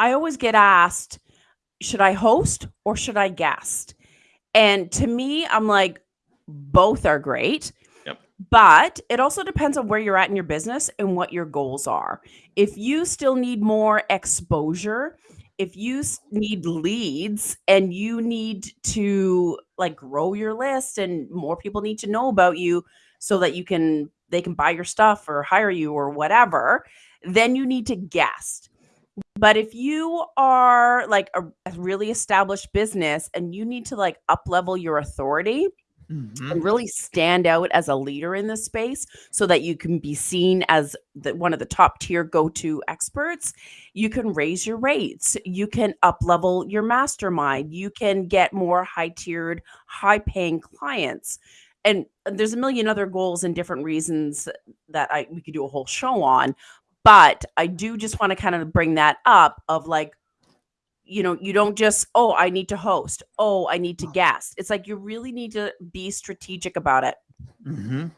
I always get asked, should I host or should I guest? And to me, I'm like, both are great. Yep. But it also depends on where you're at in your business and what your goals are. If you still need more exposure, if you need leads and you need to like grow your list and more people need to know about you so that you can they can buy your stuff or hire you or whatever, then you need to guest. But if you are like a, a really established business and you need to like up level your authority, Mhm. and really stand out as a leader in this space so that you can be seen as the, one of the top tier go-to experts you can raise your rates. You can up level your mastermind. You can get more high tiered high paying clients and there's a million other goals and different reasons that I we could do a whole show on but I do just want to kind of bring that up of like you know, you don't just, oh, I need to host. Oh, I need to guest. It's like you really need to be strategic about it. Mhm.